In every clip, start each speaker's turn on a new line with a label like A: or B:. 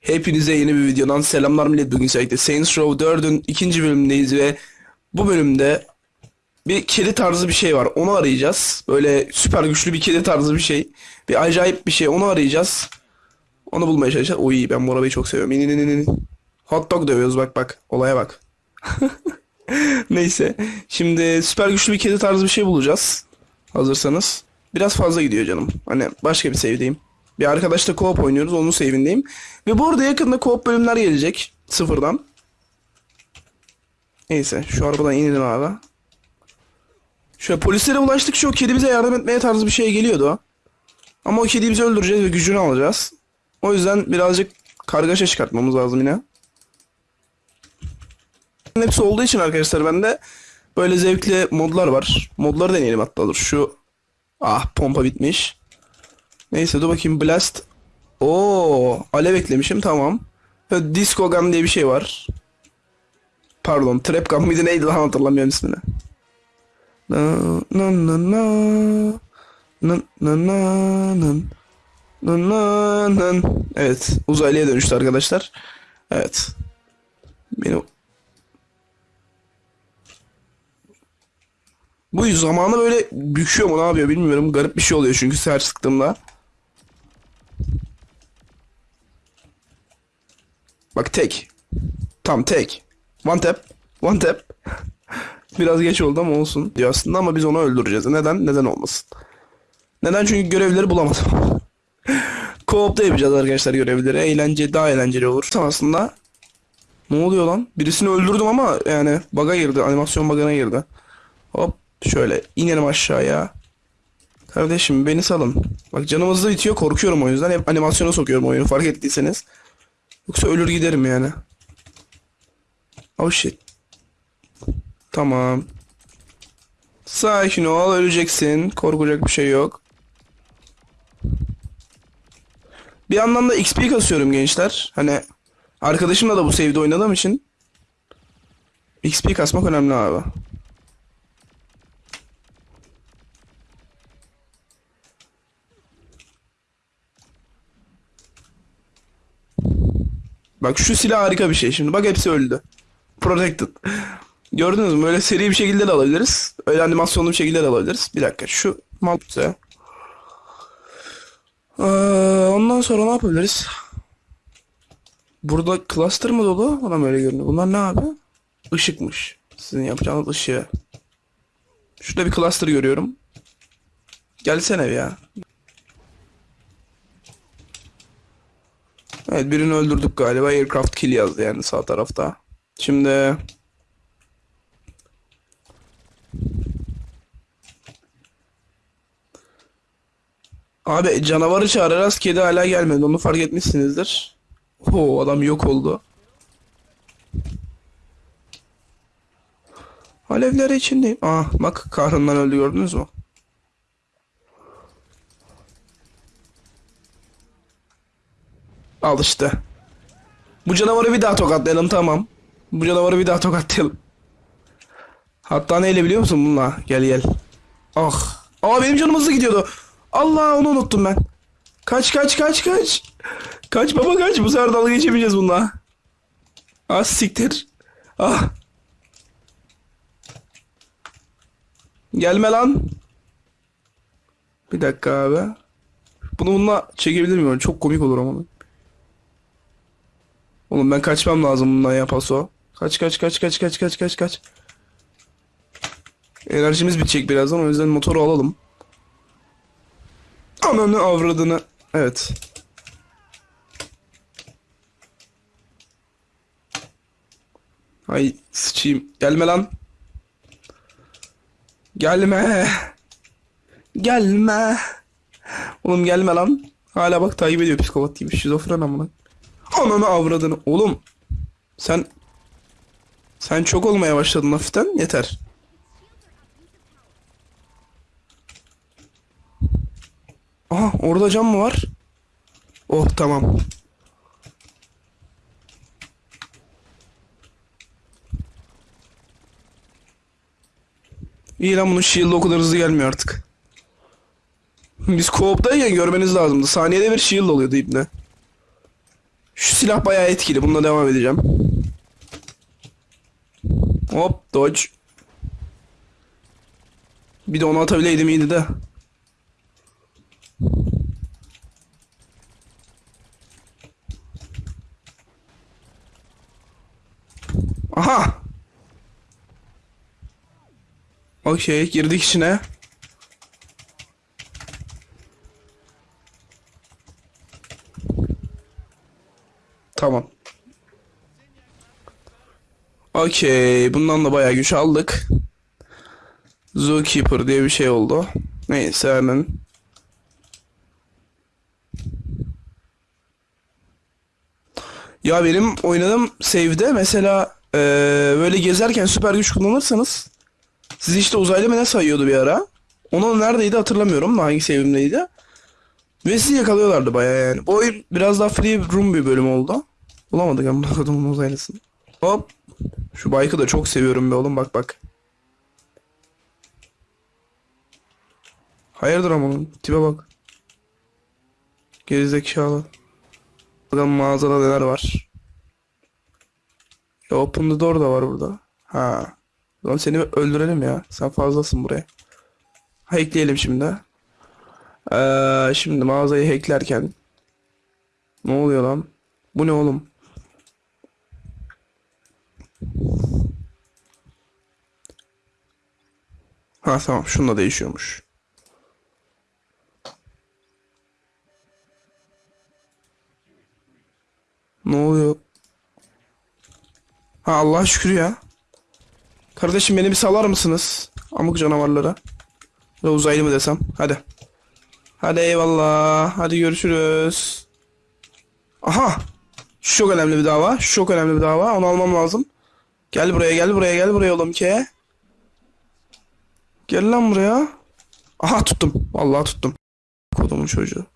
A: Hepinize yeni bir videodan selamlar millet. Bugün özellikle Saints Row 4'ün ikinci bölümündeyiz ve bu bölümde bir kedi tarzı bir şey var. Onu arayacağız. Böyle süper güçlü bir kedi tarzı bir şey. Bir acayip bir şey. Onu arayacağız. Onu bulmaya çalışacağız. Oy ben bu arabayı çok seviyorum. İn, in, in, in. Hot dog dövüyoruz bak bak. Olaya bak. Neyse. Şimdi süper güçlü bir kedi tarzı bir şey bulacağız. Hazırsanız. Biraz fazla gidiyor canım. Hani başka bir save'deyim. Bir arkadaşla co-op oynuyoruz. Onun save'indeyim. Ve bu arada yakında co-op bölümler gelecek. Sıfırdan. Neyse. Şu arabadan inelim abi. Şöyle polislere ulaştıkça o kedi bize yardım etmeye tarzı bir şey geliyordu. Ama o kediyi biz öldüreceğiz ve gücünü alacağız. O yüzden birazcık kargaşa çıkartmamız lazım yine. Hepsi olduğu için arkadaşlar bende böyle zevkli modlar var. Modları deneyelim hatta dur. Şu ah pompa bitmiş. Neyse dur bakayım blast. Oo alev eklemişim tamam. Disco gun diye bir şey var. Pardon trap gun mıydı neydi lan hatırlamıyorum ismini. Na na na na na na na na na na Evet uzaylıya dönüştü arkadaşlar. Evet. Beni Bu zamanı böyle büküyor mu ne yapıyor bilmiyorum. Garip bir şey oluyor çünkü ser sıktığımda. Bak tek. Tam tek. One tap. One tap. Biraz geç oldu ama olsun diyor aslında ama biz onu öldüreceğiz. Neden? Neden olmasın? Neden? Çünkü görevleri bulamadım. Co-op'ta yapacağız arkadaşlar görevleri. Eğlence daha eğlenceli olur. Aslında ne oluyor lan? Birisini öldürdüm ama yani bug'a girdi. Animasyon bug'ına girdi. Hop şöyle inelim aşağıya. Kardeşim beni salın. Bak canım hızlı bitiyor korkuyorum o yüzden. Hep animasyona sokuyorum oyunu fark ettiyseniz. Yoksa ölür giderim yani. Oh shit. Tamam. Sakin ol öleceksin. Korkacak bir şey yok. Bir yandan da XP kasıyorum gençler. Hani arkadaşımla da bu save'de oynadığım için XP kasmak önemli abi. Bak şu silah harika bir şey şimdi. Bak hepsi öldü. Protected. Gördünüz mü? Öyle seri bir şekilde de alabiliriz. Öyle animasyonlu bir şekilde de alabiliriz. Bir dakika şu mal. Ee, ondan sonra ne yapabiliriz? Burada cluster mı dolu? Bana öyle görünüyor. Bunlar ne abi? Işıkmış. Sizin yapacağınız ışığı. Şurada bir cluster görüyorum. Gelsene bir ya. Evet birini öldürdük galiba. Aircraft kill yazdı yani sağ tarafta. Şimdi Abi canavarı çağırırız kedi hala gelmedi onu fark etmişsinizdir. Oo adam yok oldu. Alevler içindeyim. Ah bak kahrından öldü gördünüz mü? Al işte. Bu canavarı bir daha tokatlayalım tamam. Bu canavarı bir daha tokatlayalım. Hatta neyle biliyor musun bununla? Gel gel. Ah. Aa benim canım hızlı gidiyordu. Allah onu unuttum ben. Kaç kaç kaç kaç. Kaç baba kaç. Bu sefer dalga geçemeyeceğiz bununla. Ah siktir. Ah. Gelme lan. Bir dakika abi. Bunu bununla çekebilir miyim? Çok komik olur ama. Oğlum ben kaçmam lazım bundan ya paso. Kaç kaç kaç kaç kaç kaç kaç kaç. Enerjimiz bitecek birazdan o yüzden motoru alalım. Ananı avradını. Evet. Ay sıçayım. Gelme lan. Gelme. Gelme. Oğlum gelme lan. Hala bak takip ediyor psikopat gibi. Şizofren amına. Ananı avradını. Oğlum. Sen. Sen çok olmaya başladın hafiften. Yeter. Aha orada cam mı var? Oh tamam. İyi lan bunun shield'ı o hızlı gelmiyor artık. Biz co-op'tayken görmeniz lazımdı. Saniyede bir shield oluyordu ibne. Şu silah bayağı etkili. Bununla devam edeceğim. Hop dodge. Bir de onu atabileydim iyiydi de. Aha. Okey girdik içine. Tamam. Okey. Bundan da bayağı güç aldık. Zookeeper diye bir şey oldu. Neyse hemen. Ya benim oynadığım save'de mesela eee, böyle gezerken süper güç kullanırsanız sizi işte uzaylı ne sayıyordu bir ara. Onu neredeydi hatırlamıyorum da hangi save'imdeydi. Ve sizi yakalıyorlardı bayağı yani. Bu oyun biraz daha free room bir bölüm oldu. Bulamadık ama adamın uzaylısını. Hop. Şu bike'ı da çok seviyorum be oğlum bak bak. Hayırdır ama oğlum tipe bak. Gerizekalı. Bakalım mağazada neler var. Ya open the door da var burada. Ha. Lan seni öldürelim ya. Sen fazlasın buraya. Hackleyelim şimdi. Ee, şimdi mağazayı hacklerken. Ne oluyor lan? Bu ne oğlum? Ha tamam şununla değişiyormuş. Ne oluyor? Ha Allah şükür ya. Kardeşim beni bir salar mısınız? Amık canavarlara. Ya uzaylı mı desem? Hadi. Hadi eyvallah. Hadi görüşürüz. Aha. Şu çok önemli bir dava. Şu çok önemli bir dava. Onu almam lazım. Gel buraya gel buraya gel buraya oğlum ki. Gel lan buraya. Aha tuttum. Vallahi tuttum. Kodumun çocuğu.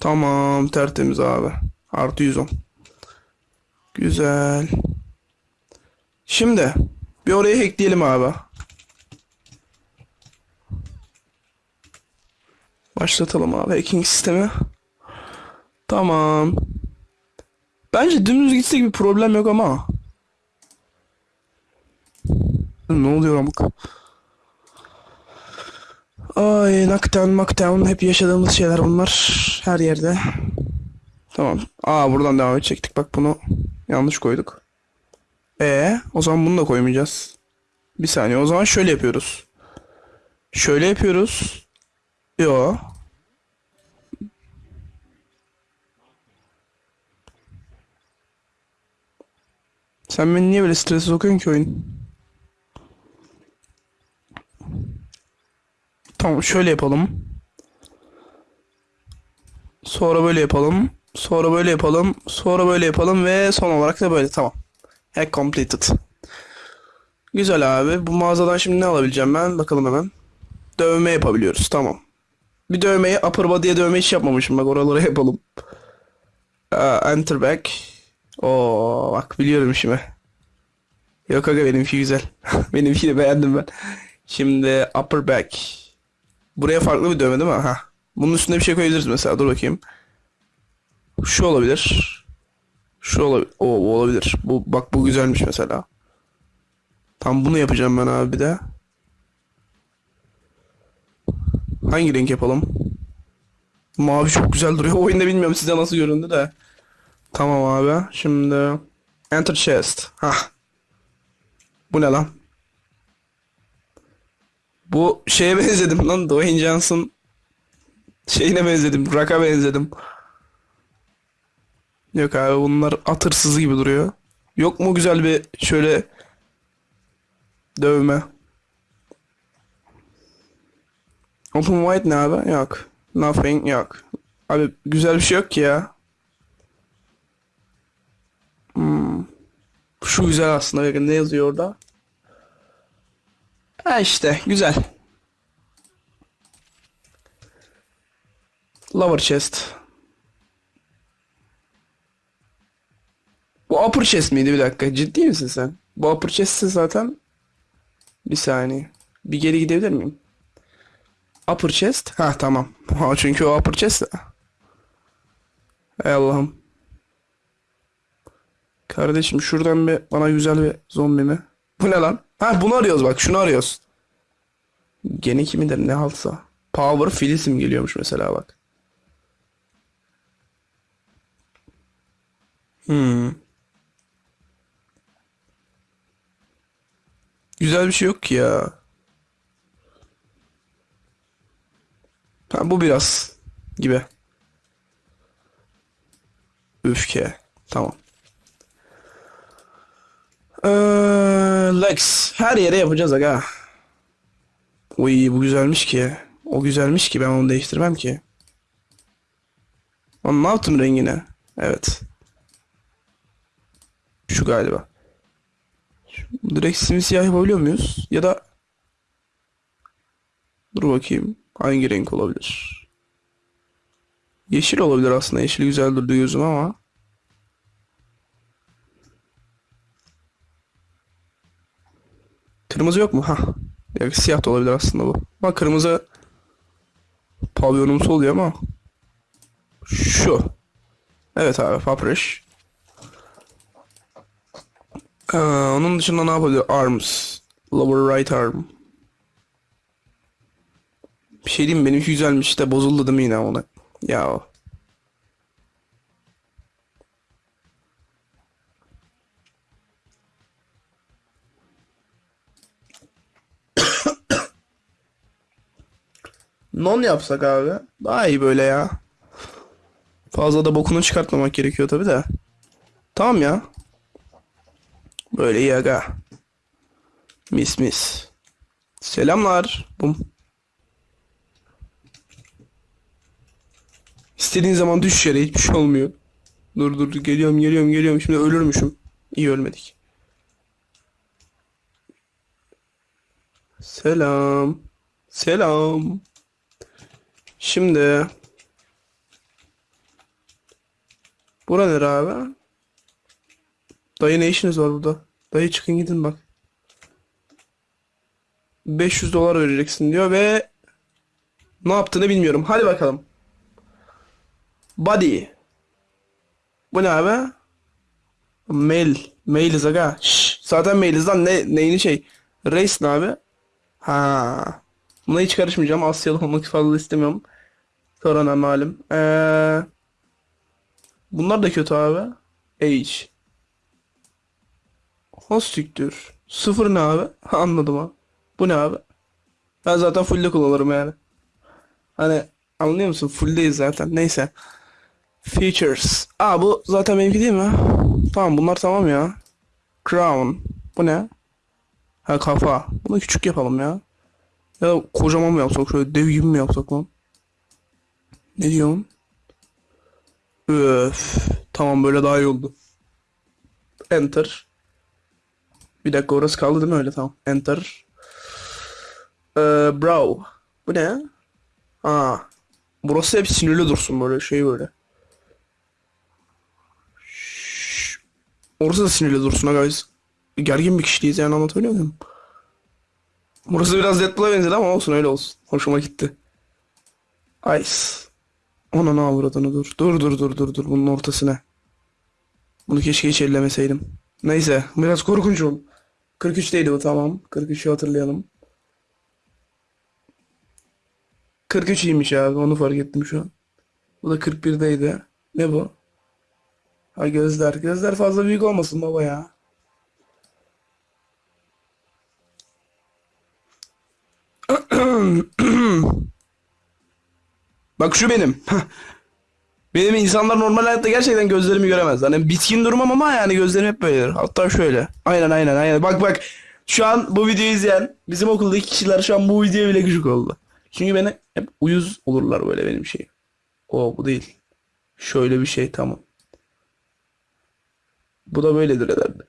A: Tamam tertemiz abi. Artı 110. Güzel. Şimdi bir oraya hackleyelim abi. Başlatalım abi hacking sistemi. Tamam. Bence dümdüz gitsek bir problem yok ama. Ne oluyor amık? Ay knockdown knockdown hep yaşadığımız şeyler bunlar. Her yerde. Tamam. Aa buradan devam edecektik. Bak bunu yanlış koyduk. E o zaman bunu da koymayacağız. Bir saniye o zaman şöyle yapıyoruz. Şöyle yapıyoruz. Yo. Sen beni niye böyle strese sokuyorsun ki oyun? Tamam şöyle yapalım. Sonra böyle yapalım. Sonra böyle yapalım. Sonra böyle yapalım ve son olarak da böyle tamam. Hack completed. Güzel abi. Bu mağazadan şimdi ne alabileceğim ben? Bakalım hemen. Dövme yapabiliyoruz. Tamam. Bir dövmeyi upper body'ye dövme hiç yapmamışım. Bak oralara yapalım. Aa, enter back. Oo bak biliyorum işimi. Yok aga benimki güzel. benimkini beğendim ben. Şimdi upper back. Buraya farklı bir dövme değil mi? Ha. Bunun üstüne bir şey koyabiliriz mesela. Dur bakayım. Şu olabilir. Şu olabilir. O olabilir. Bu bak bu güzelmiş mesela. Tam bunu yapacağım ben abi bir de. Hangi renk yapalım? Mavi çok güzel duruyor. Oyunda bilmiyorum size nasıl göründü de. Tamam abi. Şimdi enter chest. Hah. Bu ne lan? Bu şeye benzedim lan. Dwayne Johnson şeyine benzedim. Rock'a benzedim. Yok abi bunlar at hırsızı gibi duruyor. Yok mu güzel bir şöyle dövme? Open white ne abi? Yok. Nothing yok. Abi güzel bir şey yok ki ya. Hmm. Şu güzel aslında. Ne yazıyor orada? Ha işte güzel. Lower chest. Bu upper chest miydi bir dakika? Ciddi misin sen? Bu upper chest'se zaten bir saniye. Bir geri gidebilir miyim? Upper chest. Ha tamam. Çünkü o upper chest. Ey Allah'ım. Kardeşim şuradan bir bana güzel bir zombi mi? Bu ne lan? Ha bunu arıyoruz bak şunu arıyoruz. Gene kimidir ne haltsa. Power Phyllis'im geliyormuş mesela bak. Hmm. Güzel bir şey yok ki ya. Ha bu biraz gibi. Öfke. Tamam. Ee, Lex. Her yere yapacağız aga. Uy bu güzelmiş ki. O güzelmiş ki ben onu değiştirmem ki. Lan ne yaptım rengine? Evet. Şu galiba. Direkt simsiyah yapabiliyor muyuz? Ya da Dur bakayım. Hangi renk olabilir? Yeşil olabilir aslında. Yeşil güzel durdu gözüm ama. Kırmızı yok mu? Ha. Ya siyah da olabilir aslında bu. Bak kırmızı pavyonumsu oluyor ama. Şu. Evet abi papriş. Ee, onun dışında ne yapabilir? Arms. Lower right arm. Bir şey diyeyim mi? Benimki güzelmiş de bozuldu değil mi yine ona? Ya. Non yapsak abi. Daha iyi böyle ya. Fazla da bokunu çıkartmamak gerekiyor tabi de. Tamam ya. Böyle iyi aga. Mis mis. Selamlar. Bum. İstediğin zaman düş yere hiçbir şey olmuyor. Dur dur geliyorum geliyorum geliyorum şimdi ölürmüşüm. İyi ölmedik. Selam. Selam. Şimdi Bura nere abi? Dayı ne işiniz var burada? Dayı çıkın gidin bak. 500 dolar vereceksin diyor ve ne yaptığını bilmiyorum. Hadi bakalım. Body. Bu ne abi? Mail. Mailiz aga. Şşş. Zaten mailiz lan. Ne, neyini şey. Race ne abi? Ha. Buna hiç karışmayacağım. Asyalı olmak fazla istemiyorum. Korona malum. Ee, bunlar da kötü abi. Age. Hostüktür. Sıfır ne abi? Anladım ha. Bu ne abi? Ben zaten full'de kullanırım yani. Hani anlıyor musun? Full'deyiz zaten. Neyse. Features. Aa bu zaten benimki değil mi? Tamam bunlar tamam ya. Crown. Bu ne? Ha kafa. Bunu küçük yapalım ya. Ya da kocaman mı yapsak? Şöyle dev gibi mi yapsak lan? Ne diyorsun? Öf. Tamam böyle daha iyi oldu. Enter. Bir dakika orası kaldı değil mi öyle? Tamam. Enter. Ee, brow. Bu ne? Aa. Burası hep sinirli dursun böyle şey böyle. Şşş. Orası da sinirli dursun ha guys. Gergin bir kişiliyiz yani anlatabiliyor muyum? Burası biraz Deadpool'a benzedi ama olsun öyle olsun. Hoşuma gitti. Ice. Ona ne avradını dur. Dur dur dur dur dur bunun ortasına. Bunu keşke hiç ellemeseydim. Neyse biraz korkunç oldu. 43'teydi bu tamam. 43'ü hatırlayalım. 43 iyiymiş abi onu fark ettim şu an. Bu da 41'deydi. Ne bu? Ha gözler. Gözler fazla büyük olmasın baba ya. Bak şu benim. Benim insanlar normal hayatta gerçekten gözlerimi göremez. Hani bitkin durmam ama yani gözlerim hep böyledir. Hatta şöyle. Aynen aynen aynen. Bak bak. Şu an bu videoyu izleyen bizim okuldaki kişiler şu an bu videoya bile gıcık oldu. Çünkü beni hep uyuz olurlar böyle benim şey. O bu değil. Şöyle bir şey tamam. Bu da böyledir herhalde.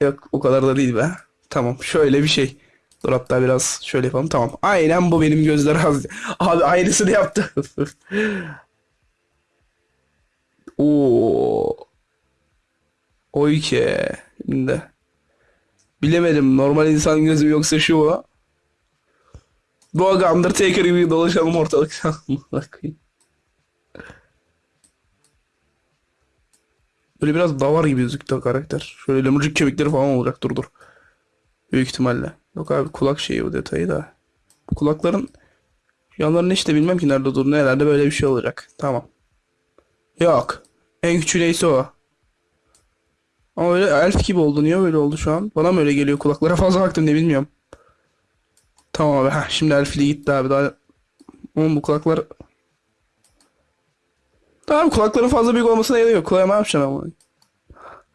A: Yok o kadar da değil be. Tamam şöyle bir şey. Dur hatta biraz şöyle yapalım. Tamam. Aynen bu benim gözler az. Abi aynısını yaptı. Oo. Oy ki. Şimdi. Bilemedim. Normal insan gözü yoksa şu mu? Bu aga Undertaker gibi dolaşalım ortalıkta. Böyle biraz davar gibi gözüktü o karakter. Şöyle lemurcuk kemikleri falan olacak dur dur. Büyük ihtimalle. Yok abi kulak şeyi o detayı da. Kulakların yanlarını işte bilmem ki nerede durduğunu herhalde böyle bir şey olacak. Tamam. Yok. En küçüğü neyse o. Ama öyle elf gibi oldu. Niye böyle oldu şu an? Bana mı öyle geliyor? Kulaklara fazla baktım ne bilmiyorum. Tamam abi. Heh, şimdi elfliği gitti abi. Daha... Oğlum bu kulaklar... Tamam kulakların fazla büyük olmasına gerek yok. Kulağa ne yapacaksın ama?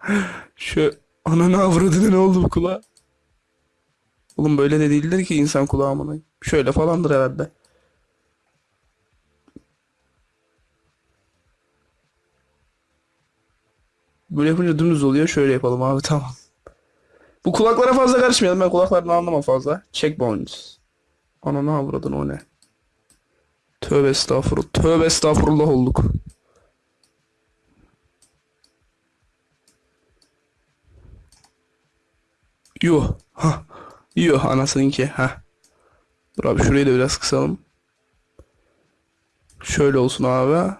A: Şu ananı avradını ne oldu bu kulağa? Oğlum böyle de değildir ki insan kulağı amına. Şöyle falandır herhalde. Böyle yapınca dümdüz oluyor. Şöyle yapalım abi tamam. Bu kulaklara fazla karışmayalım. Ben kulaklarını anlamam fazla. Checkbones. Ananı avradın o ne? Tövbe estağfurullah. Tövbe estağfurullah olduk. Yuh. Ha. Yuh anasınınki. Ha. Dur abi şurayı da biraz kısalım. Şöyle olsun abi.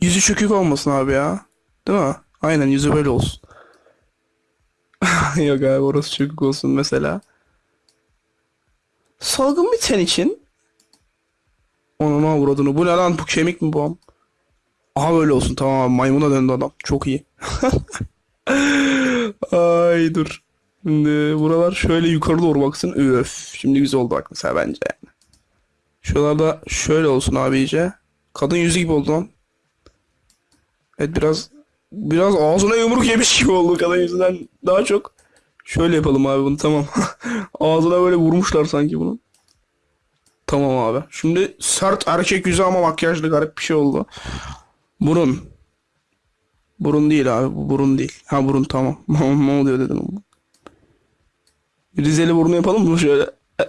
A: Yüzü çökük olmasın abi ya. Değil mi? Aynen yüzü böyle olsun. Yok abi orası çökük olsun mesela. Salgın bir ten için. Onun avradını. Bu ne lan? Bu kemik mi bu? Aha böyle olsun tamam abi. Maymuna döndü adam. Çok iyi. Ay dur. Şimdi buralar şöyle yukarı doğru baksın. Öf. Şimdi güzel oldu bak mesela bence. Şuralarda şöyle olsun abi iyice. Kadın yüzü gibi oldu lan. Evet biraz biraz ağzına yumruk yemiş gibi oldu kadın yüzünden daha çok. Şöyle yapalım abi bunu tamam. Ağzına böyle vurmuşlar sanki bunu. Tamam abi. Şimdi sert erkek yüzü ama makyajlı garip bir şey oldu. Burun. Burun değil abi. Bu burun değil. Ha burun tamam. ne oluyor dedim. Rizeli burnu yapalım mı şöyle? E,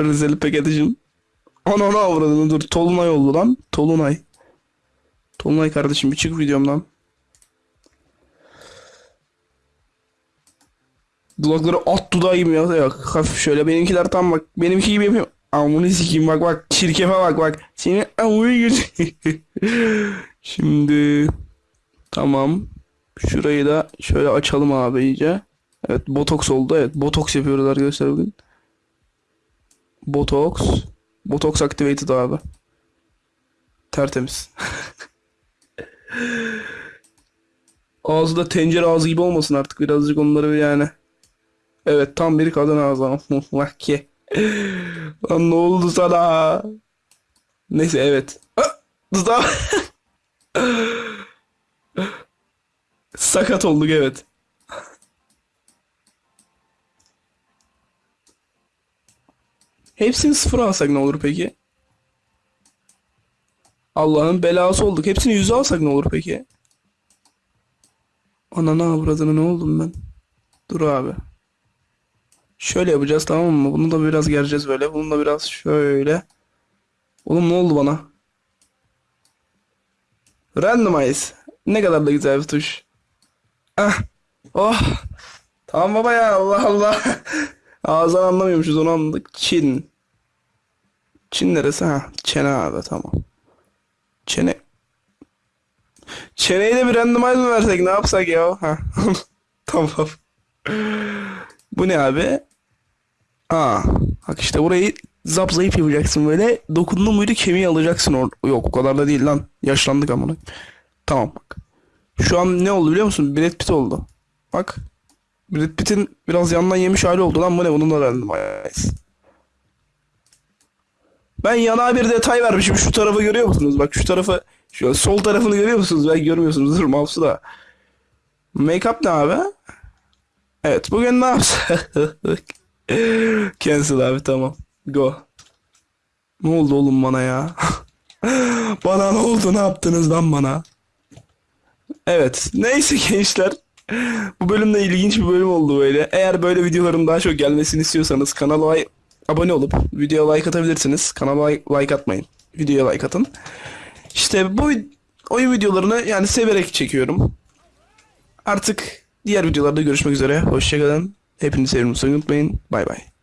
A: Rizeli Peketici'nin. Ana ana avradını dur. Tolunay oldu lan. Tolunay. Tolunay kardeşim bir çık videomdan. Dudakları at dudağı gibi ya. Yok, hafif şöyle benimkiler tam bak. Benimki gibi yapıyorum. Amını sikeyim bak bak. Çirkefe bak bak. Seni amını. Şimdi tamam. Şurayı da şöyle açalım abi iyice. Evet botoks oldu. Evet botoks yapıyoruz arkadaşlar bugün. Botoks. Botoks activated abi. Tertemiz. Ağzı da tencere ağzı gibi olmasın artık birazcık onları yani. Evet tam bir kadın ağzı. Ki. Lan ne oldu sana? Neyse evet. Dudağım. Sakat olduk evet. Hepsini sıfır alsak ne olur peki? Allah'ın belası olduk. Hepsini yüze alsak ne olur peki? Ananı avradını ne oldum ben? Dur abi. Şöyle yapacağız tamam mı? Bunu da biraz gereceğiz böyle. Bunu da biraz şöyle. Oğlum ne oldu bana? Randomize. Ne kadar da güzel bir tuş. Ah. Oh. Tamam baba ya Allah Allah. Ağızdan anlamıyormuşuz onu anladık. Çin. Çin neresi ha? Çene abi tamam. Çene. Çeneyi de bir randomize versek ne yapsak ya? Ha. tamam. Bu ne abi? Aa, bak işte burayı zap zayıf yapacaksın böyle. Dokundun muydu kemiği alacaksın or Yok o kadar da değil lan. Yaşlandık amına. Tamam bak. Şu an ne oldu biliyor musun? Brad Pitt oldu. Bak. Brad Pitt'in biraz yandan yemiş hali oldu lan bu ne? Bunun da randomize. Ben yana bir detay vermişim. Şu tarafı görüyor musunuz? Bak şu tarafı, şu sol tarafını görüyor musunuz? Belki görmüyorsunuz. Dur mouse'u da. Make-up ne abi? Evet bugün ne yapsak? Cancel abi tamam. Go. Ne oldu oğlum bana ya? bana ne oldu? Ne yaptınız lan bana? Evet. Neyse gençler. Bu bölüm de ilginç bir bölüm oldu böyle. Eğer böyle videoların daha çok gelmesini istiyorsanız kanala abone olup videoya like atabilirsiniz. Kanala like atmayın. Videoya like atın. İşte bu oyun videolarını yani severek çekiyorum. Artık diğer videolarda görüşmek üzere. Hoşçakalın. Hepinizi sevdiğimi unutmayın. Bay bay.